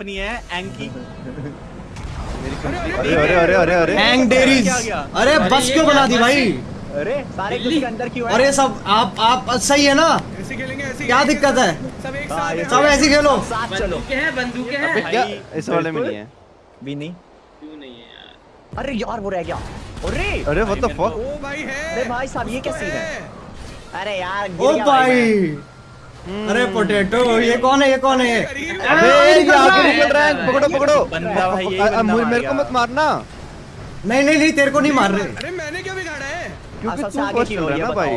Company है एंकी अरे अरे अरे अरे अरे। एंग डेरीज क्या? अरे बस क्यों बना दी भाई? अरे सारे कुछ के अंदर क्यों है? अरे सब आप आप सही है ना? ऐसे खेलेंगे ऐसे क्या दिक्कत है? सब एक हाँ, साथ सब ऐसे खेलो। साथ चलो। बंदूकें हैं बंदूकें हैं। क्या इस वाले में नहीं है। भी नहीं क्यों नहीं है यार? अरे यार वो रह गया। अरे। अरे व्हाट द फक ओ भाई है अरे भाई साहब, ये क्या सीन है? अरे यार गिर ओ भाई। अरे पोटेटो ये कौन है ये कौन है? अबे ये आगे निकल रहा है पकड़ो पकड़ो। बंदा भाई मार को मत मारना। नहीं नहीं नहीं तेरे को नहीं मार रहे। अरे मैंने क्या बिगाड़ा है? क्योंकि तू आगे फ़र्स्ट चल हो, रहा है ना भाई।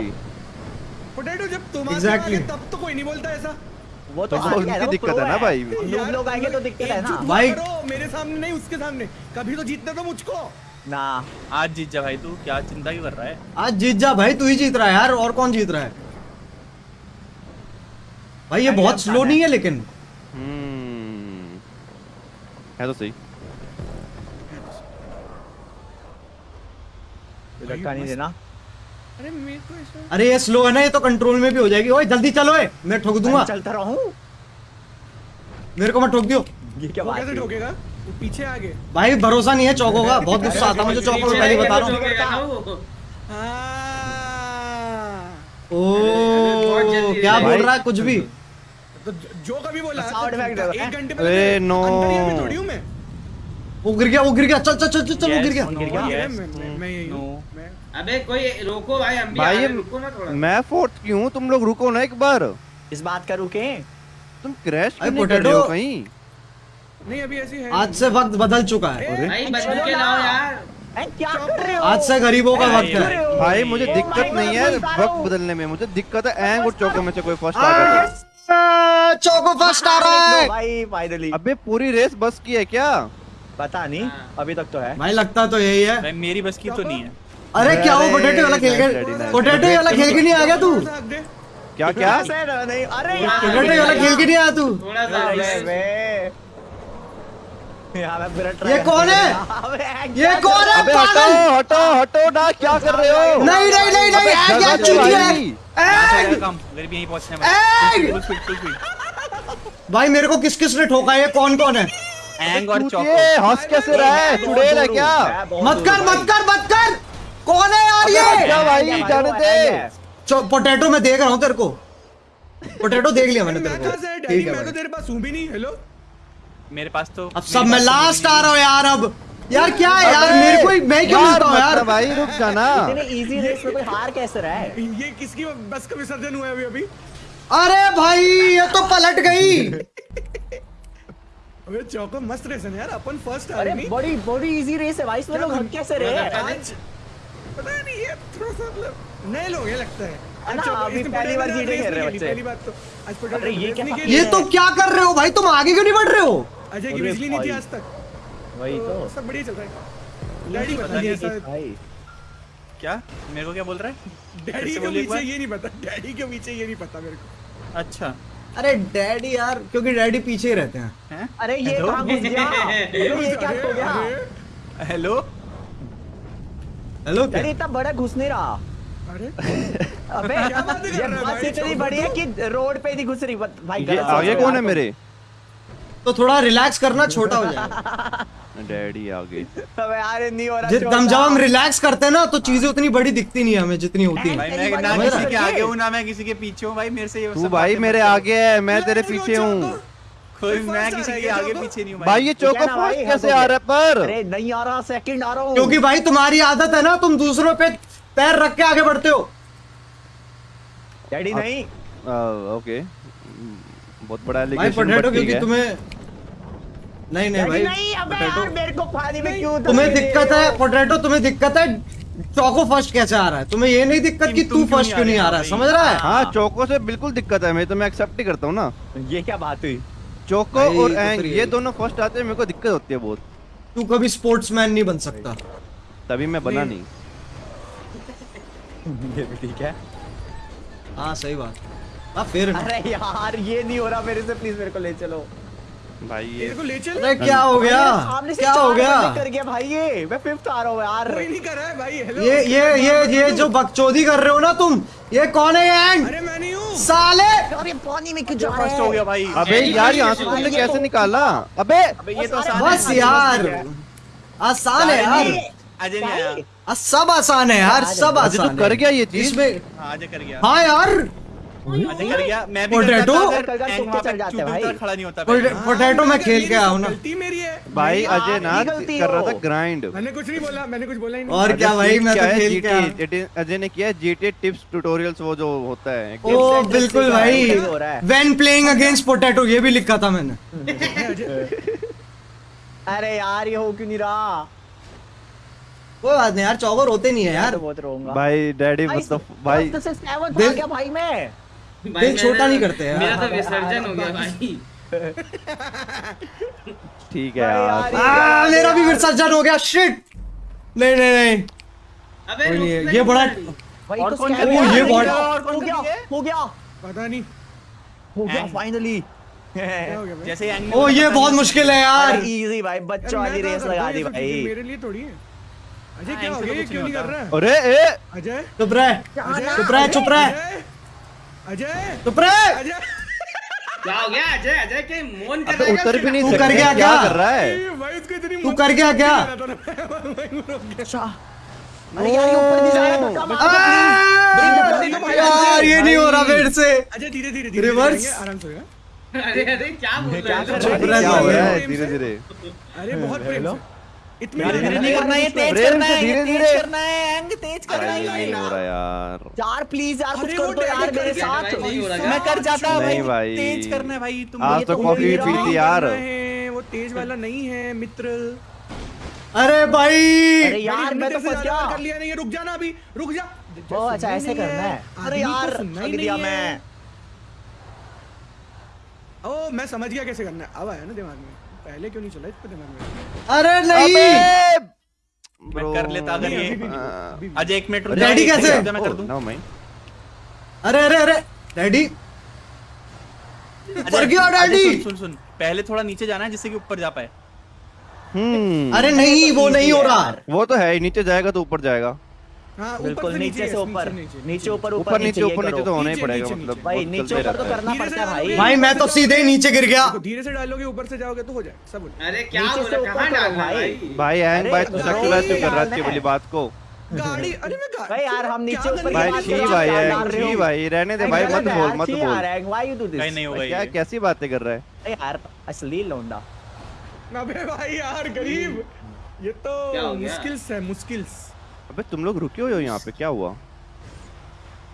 पोटैटो जब तुम Exactly. तब तो कोई नहीं बोलता ऐसा। वो तो तो आ गया उनकी है, दिक्कत है ना भाई। लोग आएँगे तो दिक्कत है ना। भाई- मेरे सामने नहीं उसके सामने। कभी तो जीतने दो मुझको। ना। आज जीत जा भाई तू क्या चिंता ही कर रहा है? आज जीत जा भाई तू ही जीत रहा है यार और कौन जीत रहा है? भाई ये बहुत स्लो नहीं है लेकिन। हम्म है तो सही। धक्का नहीं देना। अरे मेरे को अरे ये स्लो है ना ये तो कंट्रोल में भी हो जाएगी। ओए जल्दी चलो ए मैं ठोक दूँगा। चलता रहूँ। मेरे को मत ठोक दियो। ये क्या बात कैसे हुई? ठोकेगा? वो पीछे आगे। भाई भरोसा नहीं है चौको का। बहुत गुस्सा आता है मुझे चौको में पहले बता रहा हूँ। हाँ। ओ बहुत क्या बोल रहा है कुछ भी? तो जो कभी बोला तो एक घंटे अरे पहले no। अंतरिया में थोड़ी हूँ मैं। वो गिर गया वो गिर गया। चल चल चल चल, चल वो गिर गया। no, मैं- मैं- मैं- मैं यही हूँ। अबे कोई रोको भाई हम भी भाई रुको ना थोड़ा। मैं फोर्थ क्यों हूँ तुम लोग रुको ना एक बार। इस बात का रुके। तुम क्रैश क्यों नहीं कर रहे हो कहीं? नहीं अभी ऐसी है आज से वक्त बदल चुका है। अरे, भाई बंदूकें ना। लाओ यार। क्या कर रहे हो? आज से गरीबों का वक्त है। भाई मुझे Oh दिक्कत नहीं है वक्त बदलने में। मुझे दिक्कत है एंग और चौको में से कोई फ़र्स्ट आ गया। चौको फ़र्स्ट आ रहा है। भाई फाइनली अबे पूरी रेस बस की है क्या? पता नहीं हाँ। अभी तक तो है। भाई लगता तो यही है। मेरी बस की तो नहीं है। अरे क्या वो पोटैटो वाला खेल के. पोटैटो वाला खेल के नहीं आ गया तू। क्या क्या? नहीं अरे यार पोटैटो वाला खेल के नहीं आया तू? थोड़ा सा यार ये कौन है? ये क्या कौन है हटो पागल? हटो हटो ना क्या कर रहे हो? नहीं नहीं नहीं नहीं अबे ऐ क्या जगह चूतिया भाई। है यहाँ से ऐ! आएगा काम मेरे भी यहीं पहुँचना भाई मेरे को किस किस ने ठोका है? ये कौन कौन है? एंग और चौको हंस कैसे रहा है? चुड़ैल है क्या? मत कर मत कर मत कर! कौन है यार ये? क्या भाई जाने दे। पोटैटो मैं देख रहा हूँ तेरे को। पोटैटो देख लिया मैंने तेरे को। ठीक है मैं तो तेरे पास हूँ भी नहीं हेलो मेरे पास तो अब सब मैं लास्ट आ रहा हूँ यार अब। यार क्या है यार? मेरे को मैं क्यों यार मिलता हूँ यार? भाई रुक जाना। इतने इजी रेस में कोई हार कैसे रहा है? ये किसकी बस का विसर्जन हुआ है अभी अभी? अरे भाई ये तो पलट गई। अबे चौको मस्त रेस है यार अपन फ़र्स्ट आ अरे नहीं बड़ी बड़ी इजी रेस है भाई इसमें लोग हट कैसे रहे पता नहीं ये थोड़ा सा मतलब नए लोग हैं लगता है। रहे तो ये तो क्या कर रहे हो भाई? तुम आगे क्यों नहीं बढ़ रहे हो? अजय की बिजली नहीं थी आज तक। वही तो सब बढ़िया चल रहा है। डैडी बता दिया ऐसा भाई। क्या? मेरे को क्या बोल रहा है? डैडी के पीछे ये नहीं पता डैडी के पीछे ये नहीं पता मेरे को। अच्छा। अरे डैडी यार क्योंकि डैडी पीछे ही रहते हैं। हैं? अरे ये? कहाँ घुस गया? ये क्या हो गया? हेलो हेलो अरे इतना बड़ा घुस नहीं रहा। अरे। अबे बातें ये है बस इतनी बड़ी है कि रोड पे नहीं घुस रही। भाई ये आगे कौन है मेरे? तो थोड़ा रिलैक्स करना छोटा हो जाएगा। डैडी आगे। अबे यार नहीं हो रहा हम जब हम रिलैक्स करते हैं ना तो चीज़ें उतनी बड़ी दिखती नहीं है हमें जितनी होती भाई है मैं ना किसी के आगे हो? ना मैं किसी के पीछे हूँ भाई मेरे से ये तू भाई मेरे आगे है मैं तेरे पीछे। हूँ। कोई मैं किसी के आगे पीछे नहीं हूँ भाई ये चौको फ़र्स्ट कैसे आ रहा है पर? अरे नहीं आ रहा सेकंड आ रहा हूँ। क्योंकि भाई तुम्हारी आदत है ना तुम दूसरों पे पैर रख के आगे बढ़ते हो। डैडी नहीं। आ, ओके। बहुत बड़ा एलिगेशन बट ठीक है। तुम्हें नहीं नहीं भाई नहीं अबे यार मेरे को पानी में क्यों तुम्हें दिक्कत है हो? पोटैटो तुम्हें दिक्कत है चौको फ़र्स्ट कैसे आ रहा है? तुम्हें ये नहीं दिक्कत कि तू फ़र्स्ट क्यों नहीं आ रहा है? समझ रहा है? हाँ। चौको से बिल्कुल दिक्कत है मैं तो मैं एक्सेप्ट ही करता हूँ ना। ये क्या बात हुई? चौको और तो एंग ये ये- दोनों फ़र्स्ट आते हैं मेरे को दिक्कत होती है बहुत। तू कभी स्पोर्ट्समैन नहीं बन सकता। तभी मैं बना नहीं। ये भी ठीक है। हाँ सही बात। हाँ फिर अरे यार ये नहीं हो रहा मेरे से प्लीज़ मेरे को ले चलो। भाई ये ले चल। अरे क्या हो गया? क्या हो गया? कर गया भाई ये। मैं फिफ्थ आ रहा हूँ यार। कोई नहीं कर रहा है भाई हेलो ये ये ये ये जो बकचोदी कर रहे हो ना तुम ये कौन है ये एंग? अरे मैं नहीं हूँ। साले! अरे पानी में क्यों जा रहा फ़र्स्ट हो? गया भाई। अबे यार यहाँ से तुमने कैसे निकाला? अबे! अबे ये तो आसान बस यार! आसान है यार। अजय नहीं आया। सब आसान है यार सब आसान तो कर गया ये चीज़। में हाँ, अजय कर गया। हाँ यार! पोटैटो मैं हाँ, खेल के आया हूँ ना। गलती मेरी है। भाई हाँ, अजय ना कर रहा था ग्राइंड मैंने कुछ नहीं बोला मैंने कुछ बोला ही नहीं। और क्या भाई मैं तो खेल के अजय ने किया जीटी टिप्स ट्यूटोरियल्स वो जो होता है। ओ बिल्कुल भाई। हो व्हेन प्लेइंग अगेंस्ट पोटैटो ये भी लिखा था मैंने। अरे यार ये हो क्यों नहीं रहा? कोई बात नहीं यार चौवर होते नहीं है यार। तो बहुत रोऊँगा। भाई डैडी भाई, मतलब भाई first से seventh दिल- आ गया भाई मैं। भाई दिल छोटा नहीं करते यार। मेरा तो विसर्जन हो गया भाई। ठीक है यार। आ, मेरा भी विसर्जन हो गया शिट नहीं नहीं नहीं। अबे है, ये बड़ा- भाई और तो कौन कर रहा है? हो ये गया, कौन हो गया। हो गया। पता नहीं। हो गया फाइनली हो जैसे ही ओ ये बहुत मुश्किल है यार। इजी भाई बच्चों वाली रेस लगा दी हूँ ये? भाई। मेरे लिए थोड़ी है। अजय हाँ, क्या हो तो गया? ये क्यों नहीं कर। रहा है? अरे ए! अजय? चुप रह चुप रह चुप रह। अजय! अजय! क्या हो गया? अजय अजय के मोन कर रहा है उतर भी नहीं तू कर गया क्या क्या? कर रहा है? ए, भाई उसको इतनी तू कर गया क्या? अच्छा। अरे यार ये ऊपर नहीं हो रहा मेरे से। अजय धीरे धीरे? धीरे आराम से। अरे अरे क्या बोल रहे हो? है? हो है धीरे। धीरे। अरे बहुत इतनी धीरे धीरे नहीं करना ये तेज करना है तेज। करना है। भाई ये नहीं हो रहा यार। यार प्लीज़ यार कुछ अरे कर दो यार मेरे साथ। भाई, नहीं मैं कर जाता भाई। भाई। तेज करना है भाई तुम आज तो कॉफ़ी भी थी यार। वो तेज वाला नहीं है मित्र। अरे भाई! अरे यार मैं तो फंस गया। कर लिया नहीं है रुक जा ना अभी रुक जा। ओ अच्छा ऐसे करना है अरे यार ही ठग दिया मैं। ओ मैं समझ गया कैसे करना है। अब आया ना दिमाग में। पहले क्यों नहीं चला इसको दिमाग में? अरे नहीं! मैं कर लेता अगर ये हाँ। अजय एक मिनट रुक रेडी कैसे? मैं कर दूँ? नो मैं अरे अरे अरे रेडी मर गया रेडी डैडी। सुन सुन पहले थोड़ा नीचे जाना है जिससे कि ऊपर जा पाए। हम्म। अरे नहीं वो नहीं हो। रहा। वो तो है ही नीचे जाएगा तो ऊपर जाएगा। बिल्कुल नीचे से ऊपर। नीचे, ऊपर ऊपर नीचे ऊपर नीचे तो होना ही पड़ेगा मतलब भाई नीचे ऊपर तो करना धीरे से पड़ता है भाई। डालोगे। भाई मैं तो सीधे ही नीचे गिर गया। धीरे से डालोगे ऊपर से जाओगे तो हो जाए सब हो जाए। अरे क्या नीचे बोल? रहा कहाँ करो डालना है? भाई। भाई अरे भाई तो गाड़ी सेक्सुलाइज क्यों कर रहा है वाली बात को। गाड़ी अरे मैं गा- भाई यार हम नीचे ऊपर भाई छी भाई रहे हो, डाल रहे छी भाई रहने दे भाई मत बोल मत बोल। यार, एंग, why you do this? भाई नहीं होगा क्या कैसी बातें कर रहा है? अरे यार असली लौंडा। अबे भाई यार गरीब ये तो क्या हो गया? अबे तुम लोग रुके हुए हो यहाँ पे क्या हुआ?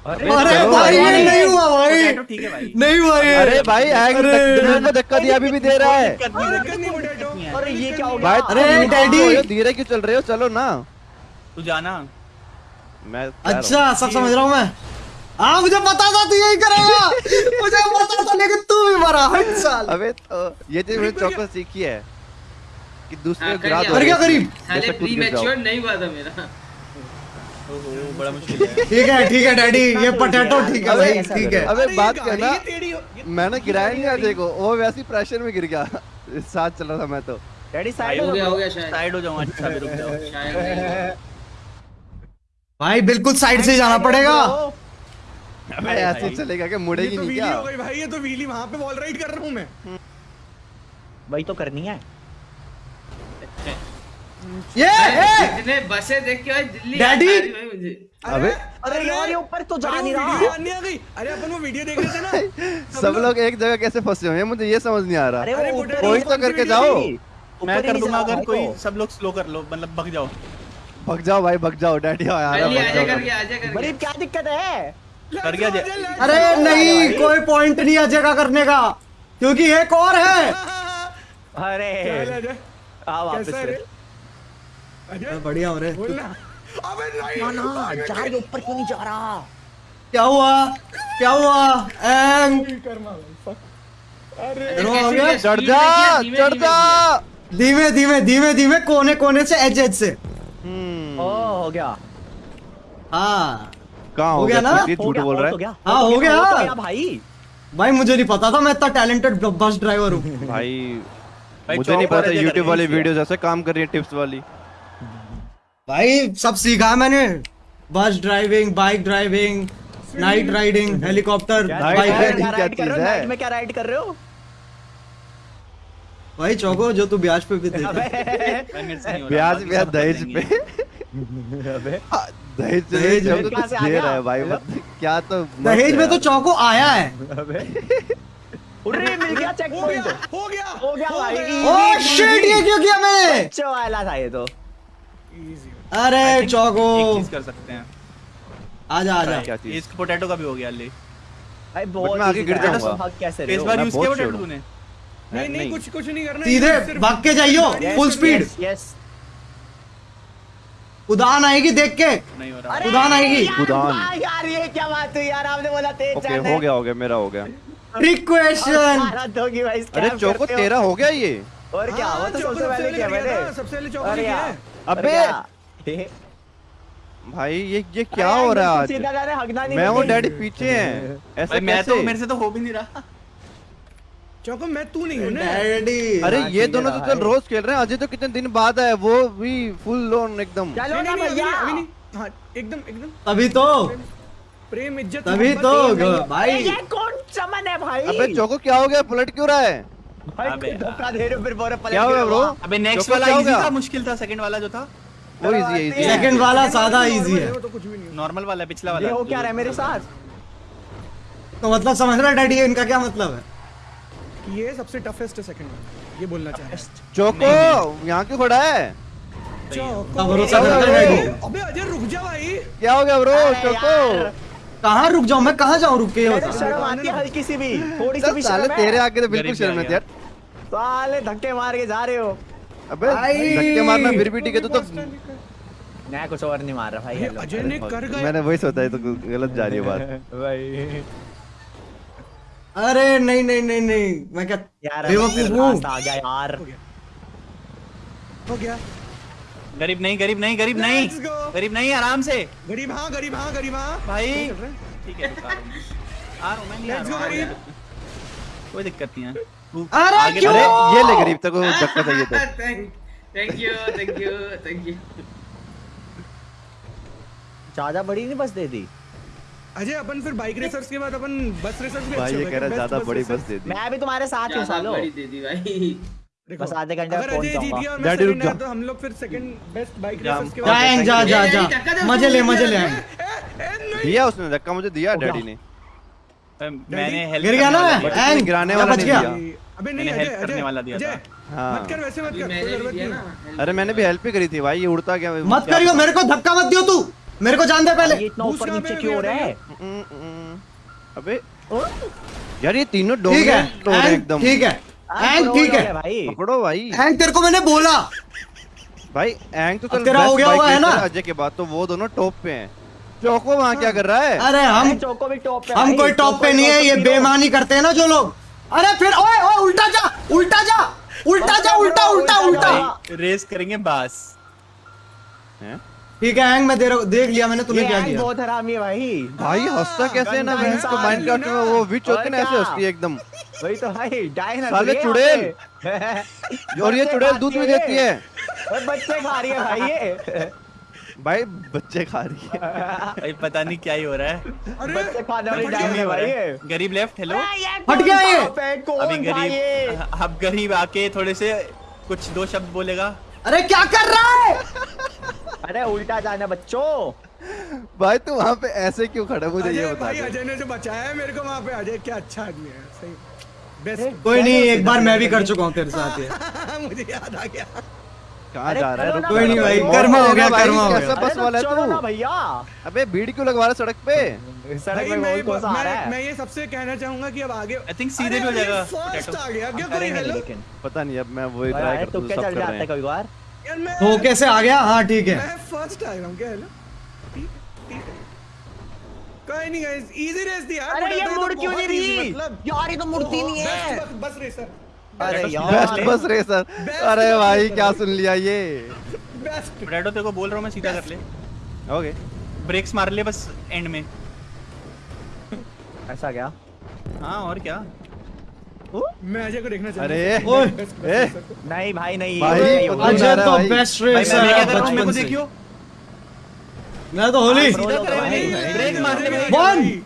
अरे भाई भाई। ये नहीं हुआ भाई। पोटैटो ठीक है भाई। नहीं हुआ ये। अरे भाई अरे। को धक्का दिया अभी भी दे रहा है। अरे ये क्या हो गया? अरे डैडी। धीरे क्यों चल रहे हो? चलो ना। तू जाना। मैं। अच्छा सब समझ रहा हूँ मैं। हाँ मुझे पता था तू यही करेगा। मुझे पता था लेकिन तू भी मरा। हट साल। अबे तो ये चीज़ मैंने चौकस सीखी है कि दूसरे हाँ, को कर गिरा गया। दो। कर गया ऐसे। करीब नहीं हुआ था मेरा। बड़ा मुश्किल है ठीक है ठीक है डैडी ये पोटैटो ठीक है भाई ठीक है। अबे बात करना मैंने गिराया नहीं अजय को वो वैसे ही प्रेशर में गिर गया साथ चल रहा था मैं तो। डैडी साइड हो गया हो गया शायद। साइड हो जाऊँ अच्छा भी रुक जाओ। शायद भाई बिल्कुल साइड से जाना पड़ेगा। अबे ऐसे चलेगा क्या ये मुड़ेगी तो नहीं क्या? भाई ये तो व्हीली वहाँ पे वॉल राइड कर रहा हूँ मैं। वही तो करनी है। ये! जितने बसें देख के भाई दिल्ली डैडी! आ अबे। अरे यार ये ऊपर तो जा नहीं रहा। वीडियो आने आ गई। अरे अपन वो वीडियो देख रहे थे ना। सब लोग एक जगह कैसे फंसे हुए हैं? मुझे ये समझ नहीं आ रहा। अरे कोई तो करके जाओ। मैं कर दूँगा अगर कोई सब लोग स्लो कर लो मतलब भग जाओ। भग जाओ भाई भग जाओ। डैडी आ रहा। गरीब क्या दिक्कत है? कर गया अरे नहीं कोई पॉइंट नहीं अजय का करने का क्योंकि एक और है। अरे। आ वापस से। बढ़िया हो रहे बोलना। अबे नहीं ना ऊपर क्यों नहीं जा रहा? क्या हुआ? क्या हुआ? एंग। भाई अरे। हो गया? चढ़ जा चढ़ जा। धीमे। धीमे धीमे धीमे कोने कोने से एज एज से। हम्म। ओ हो गया। हाँ। कहाँ हो हो गया ना? झूठ बोल रहा है। हाँ, हो गया। हो भाई। भाई मुझे नहीं पता था मैं इतना टैलेंटेड बस ड्राइवर हूँ। भाई मुझे नहीं पता YouTube वाली। वीडियोस ऐसे काम कर रही है टिप्स वाली। भाई सब सीखा मैंने। बस driving bike driving night riding helicopter क्या बाइक क्या राइड कर रहे चीज़? नाइट में क्या राइड कर रहे हो? भाई चौको जो तू ब्याज पे भी दे अबे। भाई मेरे से नहीं हो रहा, ब्याज ब्याज दहेज पे। दहेज दहेज तो कुछ दे रहा है भाई मतलब क्या तो दहेज में तो चौको आया है। मिल गया चेक हो गया। पॉइंट हो गया हो गया। भाई ओ शिट ये क्यों किया मैंने? बच्चों वाला था ये तो। अरे चौको कर सकते हैं। आजा आजा। क्या चीज़? इसक पोटैटो का भी हो गया ले। भाई बहुत मैं आगे गिर जाऊँगा। कैसे रहे इस बार यूज़ किया पोटैटो तूने? नहीं नहीं। कुछ कुछ नहीं करना सीधे भाग के जाइयो फुल स्पीड यस उड़ान आएगी देख के। नहीं हो रहा। अरे उड़ान आएगी। उड़ान। यार ये क्या बात हुई यार आपने बोला तेज ओके हो गया हो गया मेरा हो गया। ट्रिक क्वेश्चन होगी अरे चौको तेरा हो गया ये। और क्या हाँ, वो तो सबसे पहले किया किया मैंने सबसे पहले चौको ने किया है। अबे! भाई ये ये क्या हो रहा है सीधा जा रहे, हगना नहीं मैं वो डैडी पीछे हैं। ऐसे मैं तो मेरे से तो हो भी नहीं रहा। चौको मैं तू नहीं हूँ ना। डैडी। अरे हाँ, ये दोनों तो चल रोज खेल रहे हैं। अजय तो कितने दिन बाद आए वो भी फुल लोन एकदम। चलो ना अभी? भैया अभी नहीं। हाँ एकदम एकदम। तभी तो। प्रेम इज़्ज़त तभी तो भाई। ये कौन चमन है भाई? अबे चौको क्या हो गया? पलट क्यों रहा है? भाई अबे तुम धोखा दे रहे हो फिर बोरे पलट क्या हो के गया ब्रो अबे नेक्स्ट वाला इजी था? मुश्किल था सेकंड वाला जो था? वो इजी है इजी सेकंड वाला सादा इजी है। तो कुछ भी नहीं नॉर्मल वाला पिछला ये हो क्या रहा है मेरे साथ? तो मतलब समझ रहा डैडी इनका क्या मतलब है? ये सबसे टफेस्ट है सेकंड ये बोलना चाह रहा है। चौको यहाँ क्यों खड़ा है? चौको। का भरोसा करता है अबे, अजय रुक जा भाई। क्या हो गया ब्रो चौको। कहाँ रुक जाऊँ? मैं कहाँ जाऊँ? रुक के ये मेरे बता शर्म आती है हल्की सी भी। थोड़ी सी भी शर्म तेरे आगे तो बिल्कुल शर्म है यार। साले धक्के मार के जा रहे हो। अबे धक्के मारना फिर भी ठीक है तू तो मैं कुछ और नहीं मार रहा भाई अजय ने कर गया। मैंने वही सोचा है तो गलत जा रही है बात। भाई। अरे नहीं नहीं नहीं नहीं। मैं क्या यार बेवकूफ़ हूँ? आ गया यार। हो गया। गरीब नहीं गरीब नहीं गरीब नहीं। गरीब नहीं आराम से। गरीब हाँ गरीब हाँ गरीब हाँ। भाई? ठीक है। कोई दिक्कत नहीं है। अरे क्यों? ये ले गरीब तक को धक्का चाहिए तो thank you thank you thank you ज़्यादा बड़ी नहीं बस दे दी? अजय अपन फिर बाइक रेसर्स के बाद अपन बस रेसर्स भी भाई ये कह रहा ज़्यादा बड़ी बस दे दी। मैं भी तुम्हारे साथ हूँ सालो। बड़ी दे दी भाई। बस आधे घंटे में पहुँच जाऊँगा। गया और मैं Daddy, रुक जा। तो हम लोग फिर सेकंड बेस्ट बाइक। रेसर्स के जा जा जा जा। मज़े ले मज़े ले। दिया उसने धक्का मुझे दिया डैडी ने। मैंने हेल्प गिर गया ना मैं? एंग गिराने वाला नहीं दिया। अबे नहीं help करने वाला दिया था। हाँ। मत कर वैसे मत कर कोई ज़रूरत नहीं। अरे मैंने भी हेल्प ही करी थी भाई ये उड़ता क्या मत करियो मेरे को धक्का मत दियो तू। मेरे को जान दे पहले। ये इतना ऊपर नीचे क्यों हो रहा है? हम्म, हम्म। अबे यार ये तीनों एंग एकदम। ठीक है। एंग ठीक है। भाई। पकड़ो भाई। एंग तेरे को मैंने बोला। भाई एंग तो चल तेरा हो गया हुआ है ना? अजय के बाद तो वो दोनों टॉप पे हैं। चौको वहाँ क्या कर रहा है? अरे हम चौको भी टॉप पे हम कोई टॉप पे नहीं है ये बेईमानी करते हैं ना जो लोग। अरे फिर ओए ओए उल्टा जा उल्टा जा उल्टा जा उल्टा उल्टा उल्टा रेस करेंगे बस। हैं? ठीक है एंग मैं दे रहा- देख लिया मैंने तूने क्या किया? बहुत हरामी है भाई। भाई हंसता कैसे है ना गंदा भैंस को? इंसान माइनक्राफ्ट में वो विच होती है ना ऐसे हंसती है एकदम। वही तो भाई डायन साले चुड़ैल। और ये चुड़ैल दूध भी देती है। और बच्चे खा रही है भाई ये। भाई बच्चे खा रही है। भाई पता नहीं क्या ही हो रहा है। अरे बच्चे खाने वाली फट डायन गया है भाई गरीब लेफ़्ट हेलो हट गया ये। अभी गरीब अब गरीब आके थोड़े से कुछ दो शब्द बोलेगा। अरे क्या कर रहा है? अरे उल्टा जाना बच्चों। भाई तू वहाँ पे ऐसे क्यों खड़ा मुझे ये बता भाई अजय ने जो बचाया है मेरे को वहाँ पे अजय क्या अच्छा आदमी है सही। बेस्ट कोई नहीं एक बार मैं भी कर चुका हूँ तेरे साथ ये। मुझे याद आ गया। कहाँ अरे जा रहा है? रुक कोई नहीं भाई, कर्मा हो गया, कर्मा हो गया। बस वाला है चलो ना तू। भैया। अबे भीड़ क्यों लगवा रहा सड़क पे? सड़क मैं बहुत कौन आ रहा मैं, मैं ये सबसे कहना चाहूँगा कि अब आगे I think सीधे भी हो जाएगा। फ़र्स्ट आ गया। क्या कोई करेंगे हेलो? लेकिन। पता नहीं अब मैं वही ट्राई करता हूँ तुक्के सब चल कर जाते रहे हैं हैं। तो कैसे आ गया? हाँ ठीक है। मैं फ़र्स्ट आ रहा हूँ क्या हेलो ठीक ठीक कोई नहीं गाइस इजी रेस दी यार अरे ये मुड़ क्यों नहीं रही मतलब। यार ये तो मुड़ती नहीं है। बस बस रेसर अरे बेस्ट बस रेसर अरे भाई क्या सुन लिया ये? बेस्ट पोटैटो तेरे को बोल रहा हूँ मैं सीधा कर ले। ओके ब्रेक्स मार ले बस एंड में। ऐसा क्या? हाँ और क्या? मैं अजय को देखना चाहता अरे हूँ। नहीं भाई नहीं। अजय तो बेस्ट रेसर है कर रहा मेरे को बचपन से। मैं तो होली। ब्रेक वन है।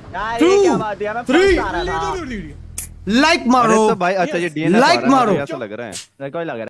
लाइक मारो। तो भाई अच्छा ये डीएनए लाइक मारो। ऐसा लग रहा है। कोई लग रहा है।